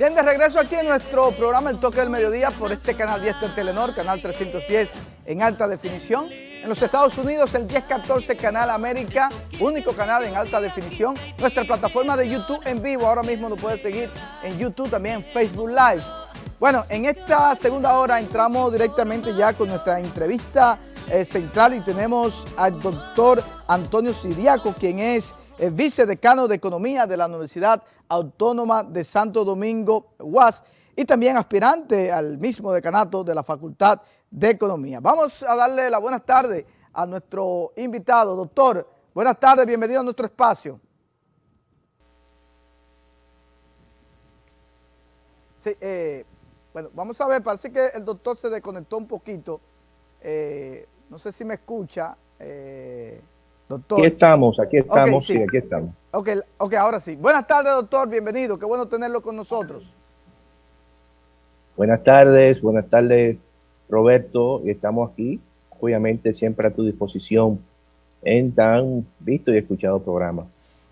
Bien, de regreso aquí en nuestro programa El Toque del Mediodía por este canal 10 de Telenor, canal 310 en alta definición. En los Estados Unidos el 1014 Canal América, único canal en alta definición. Nuestra plataforma de YouTube en vivo, ahora mismo nos puede seguir en YouTube, también en Facebook Live. Bueno, en esta segunda hora entramos directamente ya con nuestra entrevista eh, central y tenemos al doctor Antonio Siriaco, quien es el eh, vicedecano de Economía de la Universidad Autónoma de Santo Domingo, UAS, y también aspirante al mismo decanato de la Facultad de Economía. Vamos a darle la buenas tardes a nuestro invitado. Doctor, buenas tardes, bienvenido a nuestro espacio. Sí, eh, bueno, vamos a ver, parece que el doctor se desconectó un poquito. Eh, no sé si me escucha, doctor. Aquí estamos, aquí estamos, sí. aquí estamos. Ok, ok, ahora sí. Buenas tardes, doctor, bienvenido. Qué bueno tenerlo con nosotros. Buenas tardes, buenas tardes, Roberto. Estamos aquí, obviamente, siempre a tu disposición en tan visto y escuchado programa.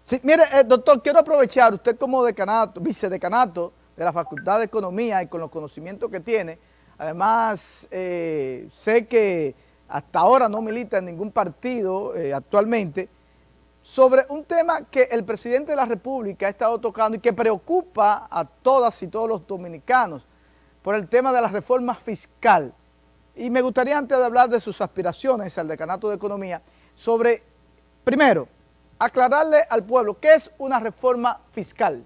Sí, mire, eh, doctor, quiero aprovechar, usted como decanato, vicedecanato de la Facultad de Economía y con los conocimientos que tiene, además, eh, sé que hasta ahora no milita en ningún partido eh, actualmente, sobre un tema que el presidente de la República ha estado tocando y que preocupa a todas y todos los dominicanos por el tema de la reforma fiscal. Y me gustaría, antes de hablar de sus aspiraciones al decanato de Economía, sobre, primero, aclararle al pueblo, ¿qué es una reforma fiscal?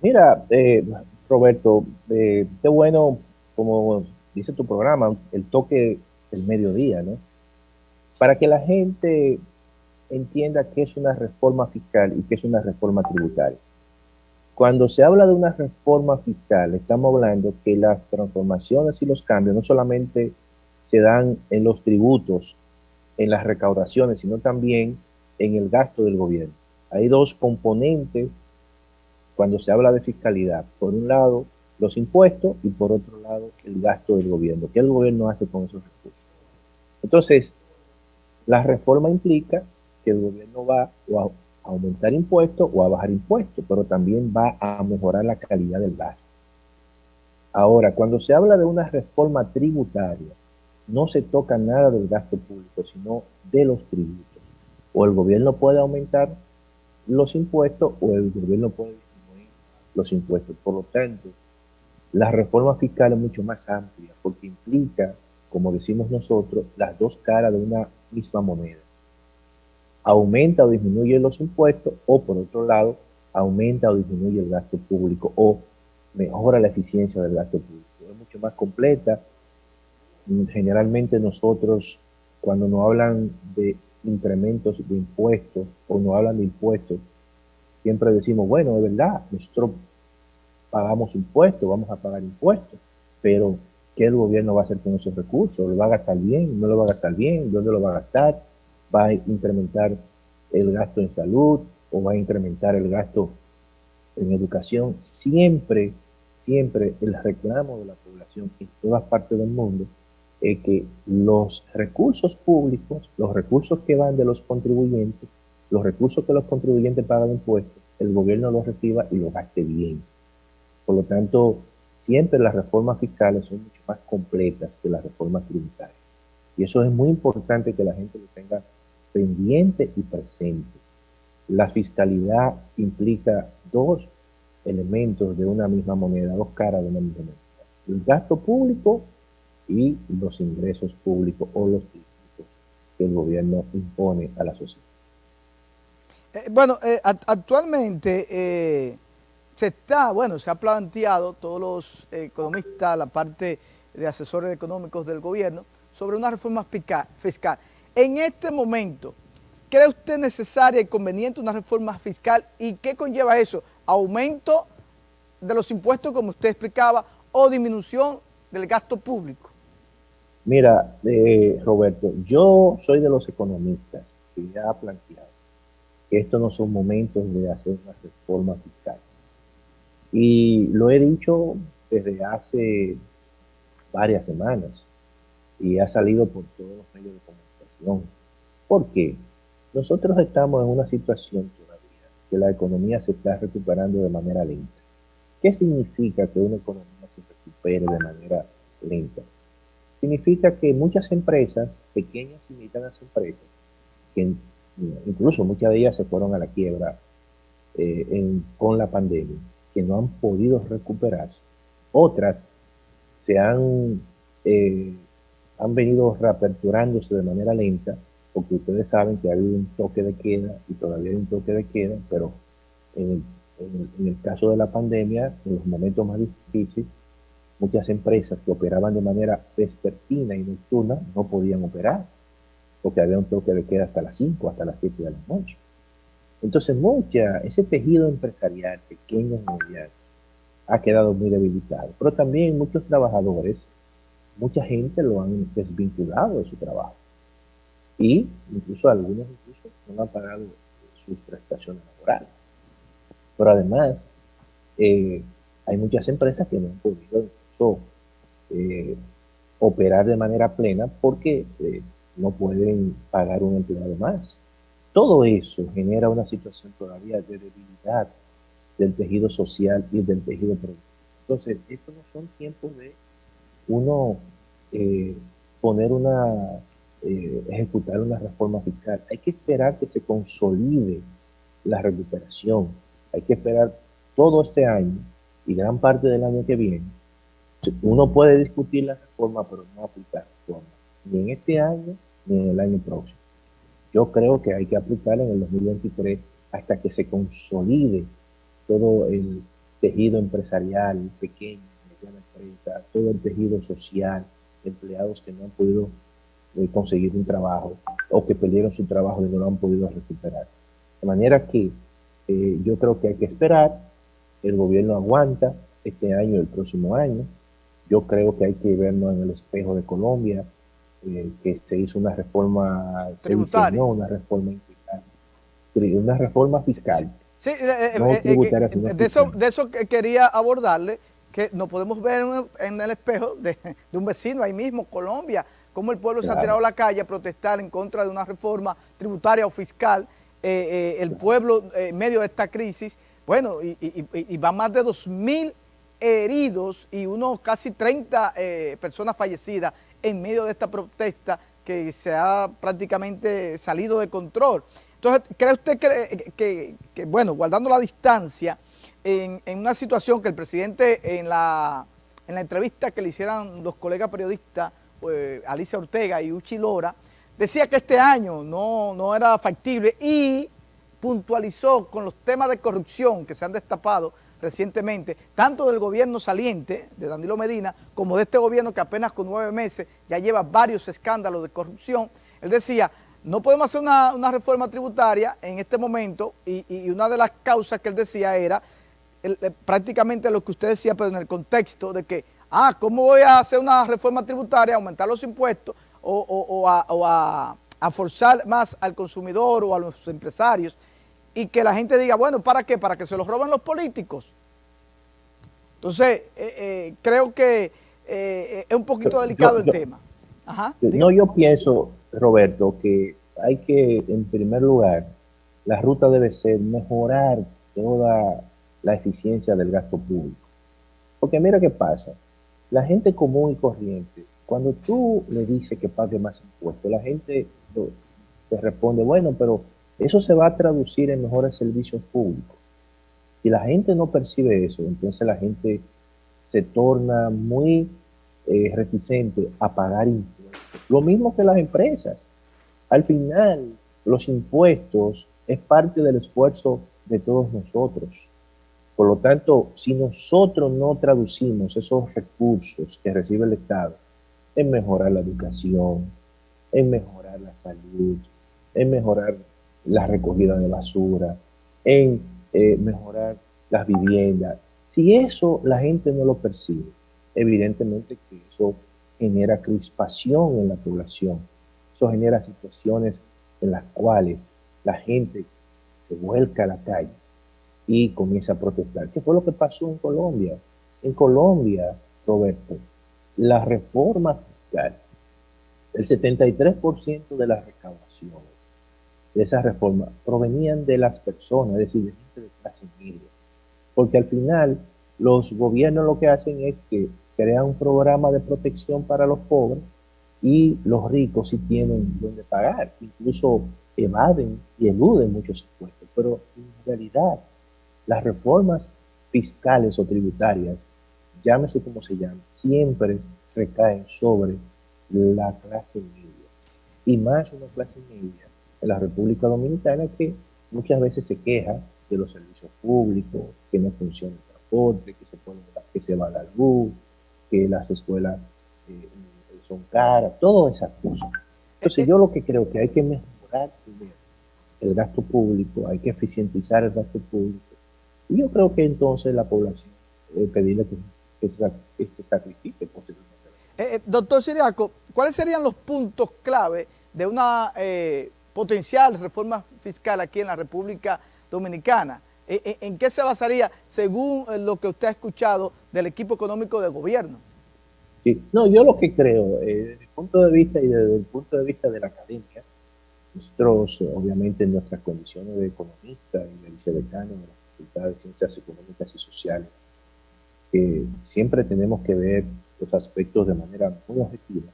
Mira, eh, Roberto, eh, qué bueno, como dice tu programa, el toque del mediodía, ¿no? Para que la gente entienda qué es una reforma fiscal y qué es una reforma tributaria. Cuando se habla de una reforma fiscal, estamos hablando que las transformaciones y los cambios no solamente se dan en los tributos, en las recaudaciones, sino también en el gasto del gobierno. Hay dos componentes cuando se habla de fiscalidad. Por un lado, los impuestos y por otro lado, el gasto del gobierno. ¿Qué el gobierno hace con esos recursos? Entonces, la reforma implica que el gobierno va a aumentar impuestos o a bajar impuestos, pero también va a mejorar la calidad del gasto. Ahora, cuando se habla de una reforma tributaria, no se toca nada del gasto público, sino de los tributos. O el gobierno puede aumentar los impuestos o el gobierno puede disminuir los impuestos. Por lo tanto, la reforma fiscal es mucho más amplia porque implica, como decimos nosotros, las dos caras de una misma moneda aumenta o disminuye los impuestos o por otro lado aumenta o disminuye el gasto público o mejora la eficiencia del gasto público. Es mucho más completa. Generalmente nosotros cuando nos hablan de incrementos de impuestos o nos hablan de impuestos, siempre decimos, bueno, es verdad, nosotros pagamos impuestos, vamos a pagar impuestos, pero ¿qué el gobierno va a hacer con esos recursos? ¿Lo va a gastar bien? ¿No lo va a gastar bien? ¿Dónde lo va a gastar? va a incrementar el gasto en salud o va a incrementar el gasto en educación. Siempre, siempre el reclamo de la población en todas partes del mundo es que los recursos públicos, los recursos que van de los contribuyentes, los recursos que los contribuyentes pagan impuestos, el gobierno los reciba y los gaste bien. Por lo tanto, siempre las reformas fiscales son mucho completas que las reformas tributarias. Y eso es muy importante que la gente lo tenga pendiente y presente. La fiscalidad implica dos elementos de una misma moneda, dos caras de una misma moneda. El gasto público y los ingresos públicos o los tributos que el gobierno impone a la sociedad. Eh, bueno, eh, actualmente eh, se está, bueno, se ha planteado todos los economistas, la parte de asesores económicos del gobierno, sobre una reforma fiscal. En este momento, ¿cree usted necesaria y conveniente una reforma fiscal? ¿Y qué conlleva eso? ¿Aumento de los impuestos, como usted explicaba, o disminución del gasto público? Mira, eh, Roberto, yo soy de los economistas que ya ha planteado que estos no son momentos de hacer una reforma fiscal. Y lo he dicho desde hace varias semanas y ha salido por todos los medios de comunicación ¿Por qué? Nosotros estamos en una situación todavía que la economía se está recuperando de manera lenta. ¿Qué significa que una economía se recupere de manera lenta? Significa que muchas empresas, pequeñas y medianas empresas, que incluso muchas de ellas se fueron a la quiebra eh, con la pandemia, que no han podido recuperarse. Otras se han, eh, han venido reaperturándose de manera lenta, porque ustedes saben que ha habido un toque de queda y todavía hay un toque de queda, pero en el, caso de la pandemia, en los momentos más difíciles, muchas empresas que operaban de manera vespertina y nocturna no podían operar, porque había un toque de queda hasta las 5, hasta las 7 de la noche. Entonces, mucha, ese tejido empresarial, pequeño mediano, ha quedado muy debilitado. Pero también muchos trabajadores, mucha gente lo han desvinculado de su trabajo. Y incluso algunos incluso no han pagado sus prestaciones laborales. Pero además, eh, hay muchas empresas que no han podido incluso eh, operar de manera plena porque eh, no pueden pagar un empleado más. Todo eso genera una situación todavía de debilidad del tejido social y del tejido productivo. Entonces, estos no son tiempos de uno eh, poner una, eh, ejecutar una reforma fiscal. Hay que esperar que se consolide la recuperación. Hay que esperar todo este año y gran parte del año que viene. Uno puede discutir la reforma, pero no aplicar reforma, ni en este año ni en el año próximo. Yo creo que hay que aplicar en el 2023 hasta que se consolide todo el tejido empresarial, pequeño, mediana empresa, todo el tejido social, empleados que no han podido eh, conseguir un trabajo o que perdieron su trabajo y no lo han podido recuperar. De manera que eh, yo creo que hay que esperar, el gobierno aguanta este año y el próximo año. Yo creo que hay que vernos en el espejo de Colombia, eh, que se hizo una reforma, se diseñó una reforma una reforma fiscal. Sí, eh, eh, de, eso, de eso quería abordarle, que nos podemos ver en, el espejo de, un vecino ahí mismo, Colombia, cómo el pueblo se ha tirado a la calle a protestar en contra de una reforma tributaria o fiscal, el pueblo en medio de esta crisis, bueno, y, y, va más de 2.000 heridos y unos casi 30 personas fallecidas en medio de esta protesta que se ha prácticamente salido de control. Entonces, ¿cree usted que, bueno, guardando la distancia, en, una situación que el presidente en la, en la entrevista que le hicieran los colegas periodistas, eh, Alicia Ortega y Uchi Lora, decía que este año no, no era factible y puntualizó con los temas de corrupción que se han destapado recientemente, tanto del gobierno saliente, de Danilo Medina, como de este gobierno que apenas con nueve meses ya lleva varios escándalos de corrupción. Él decía, no podemos hacer una, reforma tributaria en este momento y, una de las causas que él decía era prácticamente lo que usted decía, pero en el contexto de que, ah, ¿cómo voy a hacer una reforma tributaria, aumentar los impuestos o, a, a forzar más al consumidor o a los empresarios y que la gente diga, bueno, ¿para qué? Para que se los roben los políticos. Entonces, eh, eh, creo que eh, es un poquito delicado el tema. no, yo pienso, Roberto, que hay que, en primer lugar, la ruta debe ser mejorar toda la eficiencia del gasto público. Porque mira qué pasa, la gente común y corriente, cuando tú le dices que pague más impuestos, la gente te responde, bueno, pero eso se va a traducir en mejores servicios públicos. Si la gente no percibe eso, entonces la gente se torna muy eh, reticente a pagar impuestos. Lo mismo que las empresas. Al final, los impuestos es parte del esfuerzo de todos nosotros. Por lo tanto, si nosotros no traducimos esos recursos que recibe el Estado en mejorar la educación, en mejorar la salud, en mejorar la recogida de basura, en eh, mejorar las viviendas. Si eso la gente no lo percibe, evidentemente que eso genera crispación en la población. Genera situaciones en las cuales la gente se vuelca a la calle y comienza a protestar. ¿Qué fue lo que pasó en Colombia? En Colombia, Roberto, la reforma fiscal, el 73% de las recaudaciones de esa reforma provenían de las personas, es decir, de gente de clase media. Porque al final los gobiernos lo que hacen es que crean un programa de protección para los pobres y los ricos sí tienen donde pagar, incluso evaden y eluden muchos impuestos, pero en realidad las reformas fiscales o tributarias, llámese como se llame, siempre recaen sobre la clase media. Y más una clase media en la República Dominicana que muchas veces se queja de los servicios públicos, que no funciona el transporte, que se, pone, que se va la luz, que las escuelas eh, son caras, todas esas cosas. Entonces yo lo que creo que hay que mejorar el gasto público, hay que eficientizar el gasto público. Y yo creo que entonces la población debe pedirle que, se, sacrifique posiblemente. Eh, eh, doctor Siriaco, ¿cuáles serían los puntos clave de una eh, potencial reforma fiscal aquí en la República Dominicana? ¿En, qué se basaría según lo que usted ha escuchado del equipo económico de gobierno? No, yo lo que creo, desde mi punto de vista y desde el punto de vista de la academia, nosotros, obviamente, en nuestras condiciones de economista y de vicedecano de la Facultad de Ciencias Económicas y Sociales, siempre tenemos que ver los aspectos de manera muy objetiva.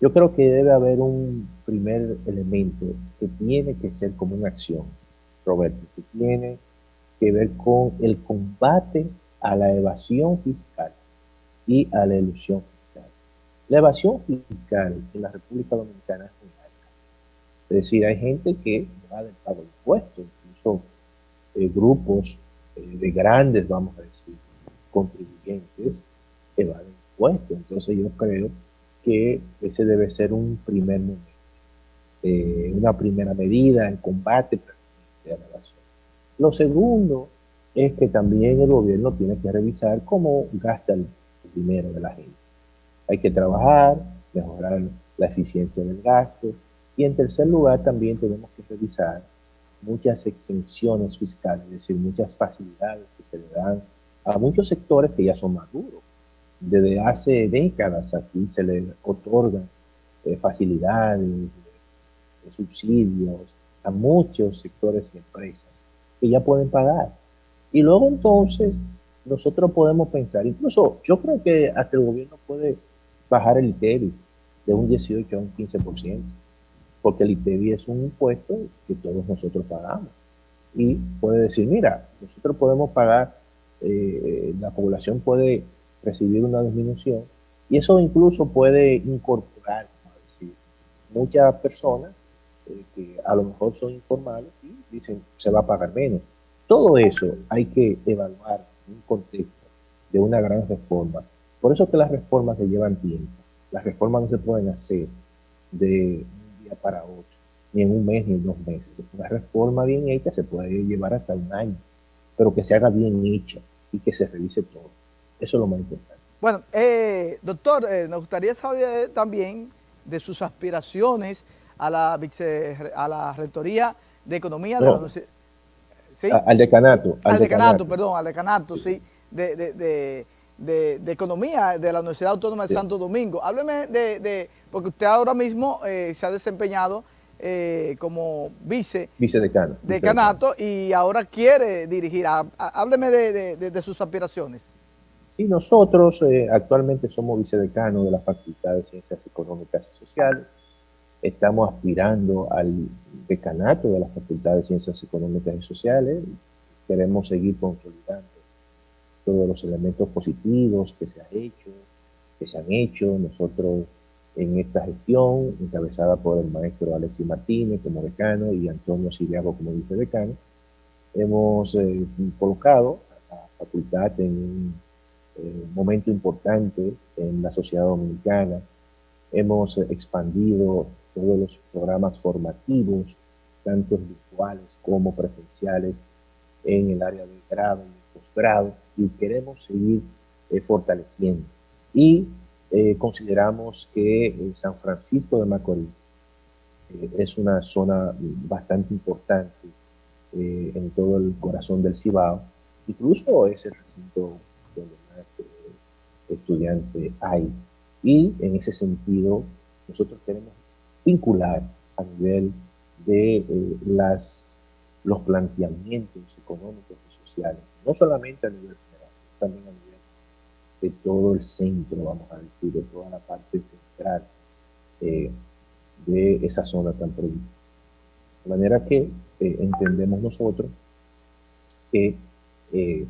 Yo creo que debe haber un primer elemento que tiene que ser como una acción, Roberto, que tiene que ver con el combate a la evasión fiscal y a la ilusión. La evasión fiscal en la República Dominicana es muy es decir, hay gente que va del pago impuestos, incluso eh, grupos eh, de grandes, vamos a decir, contribuyentes evaden impuestos. Entonces yo creo que ese debe ser un primer momento, eh, una primera medida en combate a la evasión. Lo segundo es que también el gobierno tiene que revisar cómo gasta el dinero de la gente. Hay que trabajar, mejorar la eficiencia del gasto, y en tercer lugar, también tenemos que revisar muchas exenciones fiscales, es decir, muchas facilidades que se le dan a muchos sectores que ya son maduros. Desde hace décadas aquí se le otorgan eh, facilidades, eh, subsidios a muchos sectores y empresas que ya pueden pagar. Y luego entonces nosotros podemos pensar, incluso yo creo que hasta el gobierno puede bajar el ITEVIS de un 18 a un 15% porque el ITEVI es un impuesto que todos nosotros pagamos. Y puede decir, mira, nosotros podemos pagar, eh, la población puede recibir una disminución, y eso incluso puede incorporar, como decir, muchas personas eh, que a lo mejor son informales y dicen, se va a pagar menos. Todo eso hay que evaluar en un contexto de una gran reforma. Por eso que las reformas se llevan tiempo. Las reformas no se pueden hacer de para otro, ni en un mes ni en dos meses. Una reforma bien hecha se puede llevar hasta un año, pero que se haga bien hecha y que se revise todo. Eso es lo más importante. Bueno, eh, doctor, eh, nos gustaría saber también de sus aspiraciones a la, a la Rectoría de Economía de la Universidad. ¿Sí? Al decanato. Al, decanato, perdón, al decanato, sí, de, de, de, Economía de la Universidad Autónoma de Santo Domingo. Hábleme de, porque usted ahora mismo eh, se ha desempeñado eh, como vice, vicedecano, decanato y ahora quiere dirigir. Hábleme de, sus aspiraciones. Sí, nosotros eh, actualmente somos vicedecanos de la Facultad de Ciencias Económicas y Sociales. Estamos aspirando al decanato de la Facultad de Ciencias Económicas y Sociales. Queremos seguir consolidando todos los elementos positivos que se ha hecho, que se han hecho. Nosotros en esta gestión, encabezada por el maestro Alexis Martínez como decano y Antonio Siriago como vicedecano, hemos eh, colocado a la facultad en un eh, momento importante en la sociedad dominicana. Hemos expandido todos los programas formativos, tanto virtuales como presenciales, en el área de grado y posgrado y queremos seguir eh, fortaleciendo. Y eh, consideramos que eh, San Francisco de Macorís es una zona bastante importante en todo el corazón del Cibao. Incluso es el recinto donde más estudiantes hay. Y en ese sentido, nosotros queremos vincular a nivel de las, los planteamientos económicos y sociales, no solamente a nivel también a nivel de todo el centro, vamos a decir, de toda la parte central eh, de esa zona tan productiva. De manera que eh, entendemos nosotros que eh,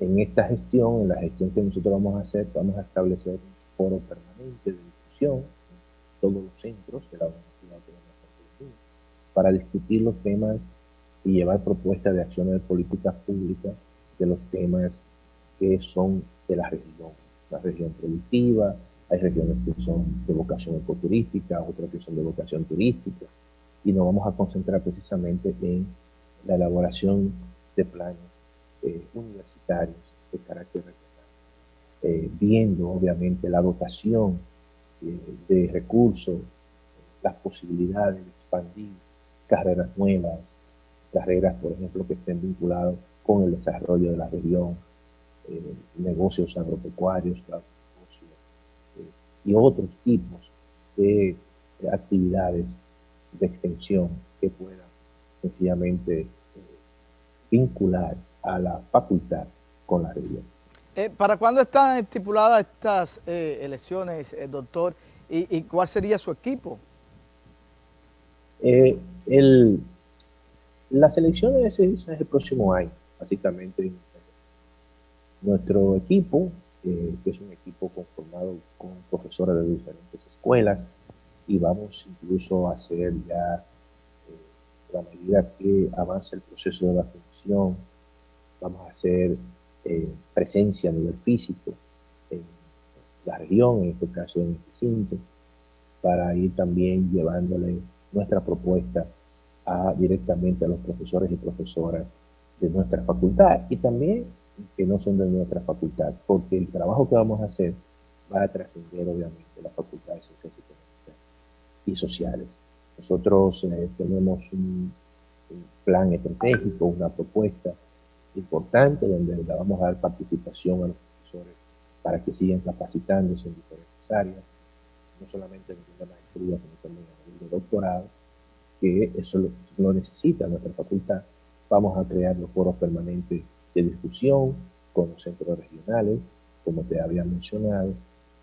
en esta gestión, en la gestión que nosotros vamos a hacer, vamos a establecer un foro permanente de discusión en todos los centros de la Universidad de Santo para discutir los temas y llevar propuestas de acciones de políticas públicas de los temas que son de la región, la región productiva, hay regiones que son de vocación ecoturística, otras que son de vocación turística, y nos vamos a concentrar precisamente en la elaboración de planes eh, universitarios de carácter regional, eh, viendo obviamente la dotación eh, de recursos, las posibilidades de expandir carreras nuevas, carreras, por ejemplo, que estén vinculadas con el desarrollo de la región, negocios agropecuarios, y otros tipos de actividades de extensión que puedan sencillamente eh, vincular a la facultad con la región. Eh, ¿Para cuándo están estipuladas estas eh, elecciones, doctor? ¿Y, cuál sería su equipo? el, las elecciones es, el próximo año, básicamente. Nuestro equipo, que es un equipo conformado con profesores de diferentes escuelas, y vamos incluso a hacer ya, eh, a medida que avanza el proceso de vacunación, vamos a hacer eh, presencia a nivel físico en la región, en este caso en este cinto, para ir también llevándole nuestra propuesta directamente a los profesores y profesoras de nuestra facultad y también que no son de nuestra facultad, porque el trabajo que vamos a hacer va a trascender obviamente la facultad de ciencias y y sociales. Nosotros eh, tenemos un, plan estratégico, una propuesta importante donde le vamos a dar participación a los profesores para que sigan capacitándose en diferentes áreas, no solamente en la maestría, sino también en el doctorado, que eso lo, lo necesita nuestra facultad. Vamos a crear los foros permanentes de discusión con los centros regionales, como te había mencionado,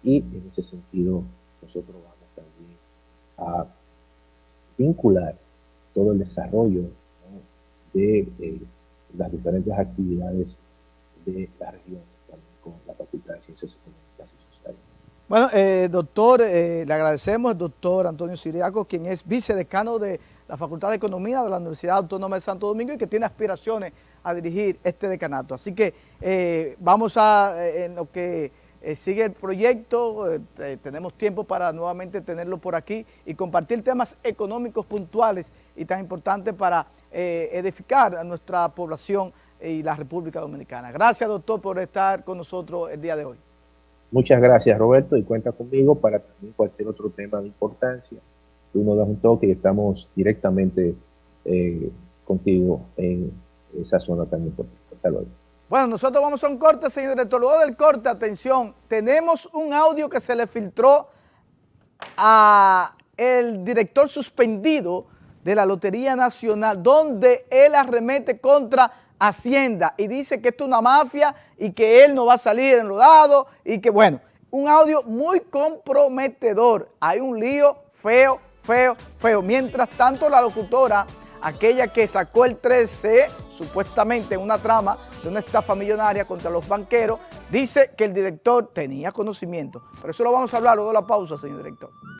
y en ese sentido nosotros vamos también a vincular todo el desarrollo de eh, las diferentes actividades de la región con la Facultad de Ciencias Económicas y Sociales. Bueno, eh, doctor, eh, le agradecemos al doctor Antonio Siriaco, quien es vicedecano de la Facultad de Economía de la Universidad Autónoma de Santo Domingo y que tiene aspiraciones a dirigir este decanato. Así que vamos a, en lo que eh, sigue el proyecto, eh, eh, tenemos tiempo para nuevamente tenerlo por aquí y compartir temas económicos puntuales y tan importantes para edificar a nuestra población y la República Dominicana. Gracias, doctor, por estar con nosotros el día de hoy. Muchas gracias, Roberto, y cuenta conmigo para también cualquier otro tema de importancia. Tú nos das un toque y estamos directamente contigo en esa zona tan importante. Hasta luego. Bueno, nosotros vamos a un corte, señor director. Luego del corte, atención, tenemos un audio que se le filtró a el director suspendido de la Lotería Nacional, donde él arremete contra Hacienda y dice que esto es una mafia y que él no va a salir enlodado y que, bueno, un audio muy comprometedor. Hay un lío feo, feo, feo. Mientras tanto, la locutora aquella que sacó el 13, supuestamente en una trama de una estafa millonaria contra los banqueros, dice que el director tenía conocimiento. Pero eso lo vamos a hablar luego de la pausa, señor director.